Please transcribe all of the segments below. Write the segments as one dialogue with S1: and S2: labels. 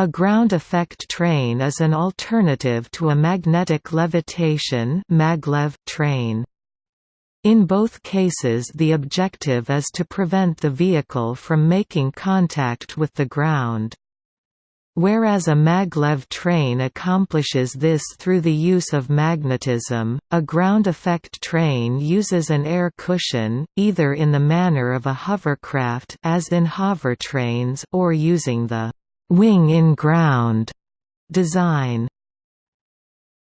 S1: A ground effect train is an alternative to a magnetic levitation maglev train. In both cases the objective is to prevent the vehicle from making contact with the ground. Whereas a maglev train accomplishes this through the use of magnetism, a ground effect train uses an air cushion, either in the manner of a hovercraft as in hovertrains or using the wing-in-ground design.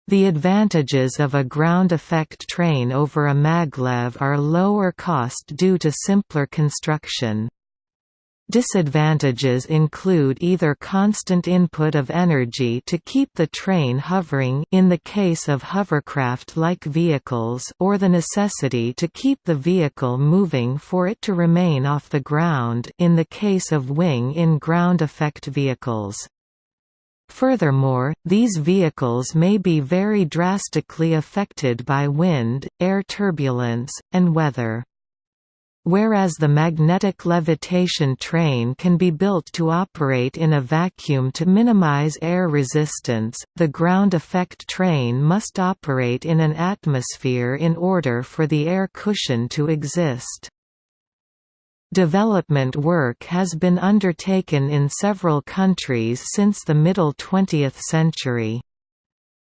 S1: The advantages of a ground effect train over a maglev are lower cost due to simpler construction. Disadvantages include either constant input of energy to keep the train hovering in the case of hovercraft-like vehicles or the necessity to keep the vehicle moving for it to remain off the ground in the case of wing-in-ground effect vehicles. Furthermore, these vehicles may be very drastically affected by wind, air turbulence, and weather. Whereas the magnetic levitation train can be built to operate in a vacuum to minimize air resistance, the ground effect train must operate in an atmosphere in order for the air cushion to exist. Development work has been undertaken in several countries since the middle 20th century.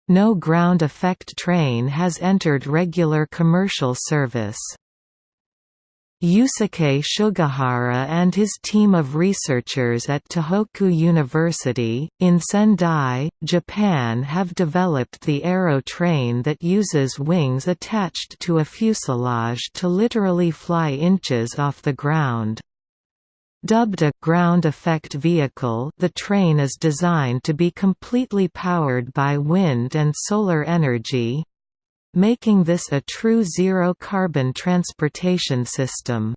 S1: No ground effect train has entered regular commercial service. Yusuke Sugahara and his team of researchers at Tohoku University, in Sendai, Japan have developed the aero train that uses wings attached to a fuselage to literally fly inches off the ground. Dubbed a «ground effect vehicle» the train is designed to be completely powered by wind and solar energy, making this a true zero-carbon transportation system.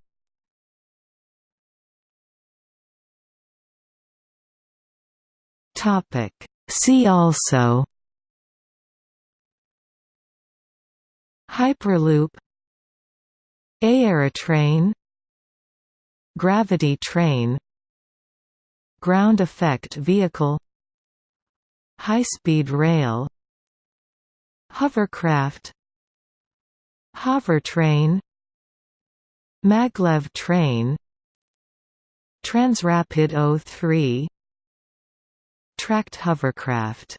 S1: See also Hyperloop Aerotrain Gravity train Ground effect vehicle High-speed rail Hovercraft Hovertrain Maglev train Transrapid O3 Tracked hovercraft